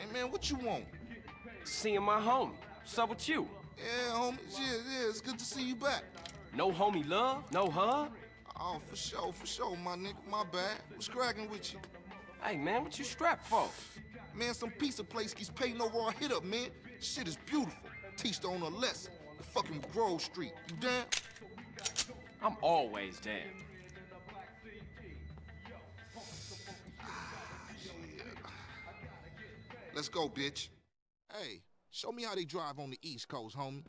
Hey, man, what you want? Seeing my homie. What's up with you? Yeah, homie. Yeah, yeah, it's good to see you back. No homie love? No hug? Oh, for sure, for sure, my nigga. My bad. What's cracking with you? Hey, man, what you strapped for? Man, some pizza place keeps paying over our hit up, man. Shit is beautiful. Teach the owner a lesson. The fucking Grove Street. You down? I'm always down. Let's go, bitch. Hey, show me how they drive on the East Coast, homie.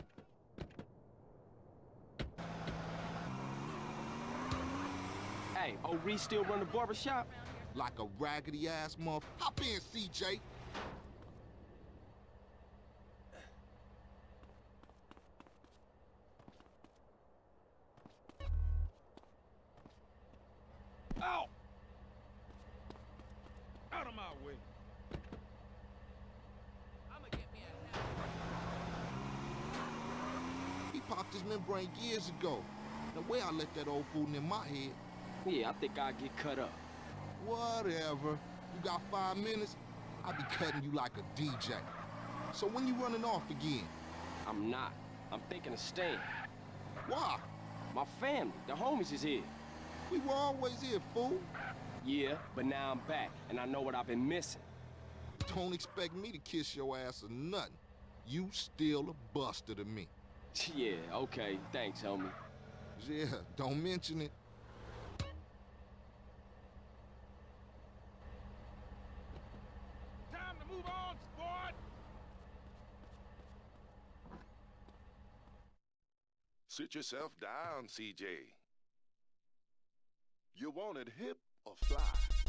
Hey, oh, O'Ree still run the barber shop? Like a raggedy ass muff. Hop in, CJ. Out! Out of my way. He popped his membrane years ago. The way I let that old fool in my head. Yeah, I think I'll get cut up. Whatever. You got five minutes? I'll be cutting you like a DJ. So when you running off again? I'm not. I'm thinking of staying. Why? My family, the homies is here. We were always here, fool. Yeah, but now I'm back, and I know what I've been missing. Don't expect me to kiss your ass or nothing. You still a buster to me. Yeah, okay. Thanks, homie. Yeah, don't mention it. Time to move on, sport! Sit yourself down, CJ. You wanted hip or fly?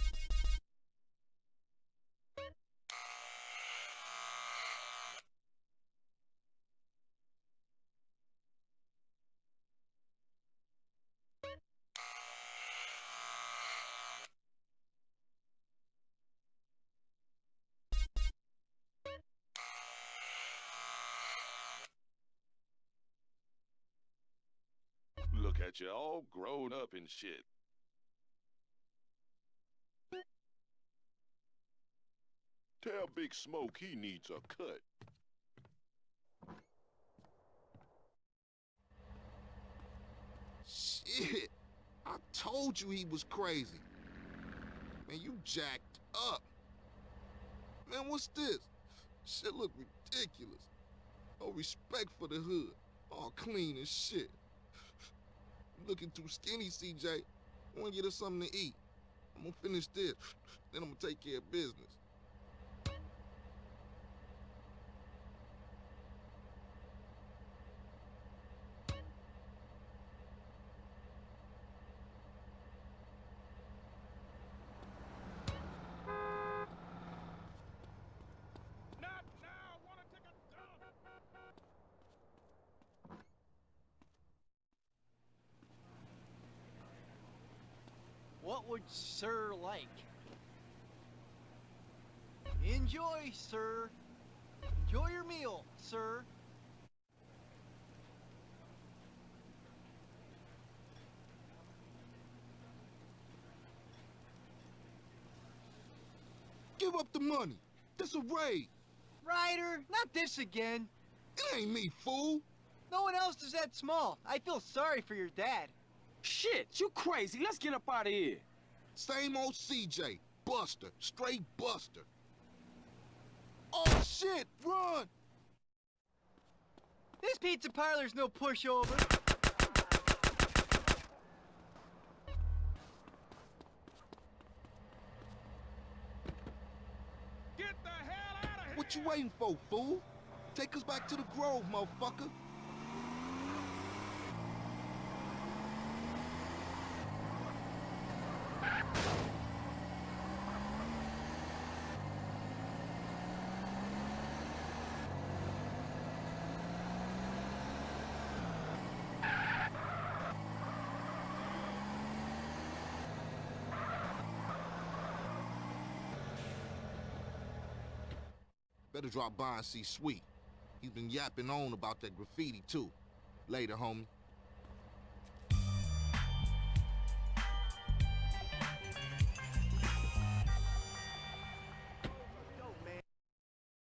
At you all grown up and shit. Tell Big Smoke he needs a cut. Shit. I told you he was crazy. Man, you jacked up. Man, what's this? Shit look ridiculous. No respect for the hood. All clean as shit. Looking too skinny, CJ. I wanna get us something to eat. I'm gonna finish this, then I'm gonna take care of business. Not now! Wanna take a dump? What would Sir like? Enjoy, sir. Enjoy your meal, sir. Give up the money. This a raid. Ryder, not this again. It ain't me, fool. No one else is that small. I feel sorry for your dad. Shit, you crazy. Let's get up out of here. Same old CJ. Buster. Straight Buster. Oh, shit! Run! This pizza parlor's no pushover. Get the hell out of here! What you waiting for, fool? Take us back to the Grove, motherfucker. Better drop by and see Sweet. He's been yapping on about that graffiti, too. Later, homie.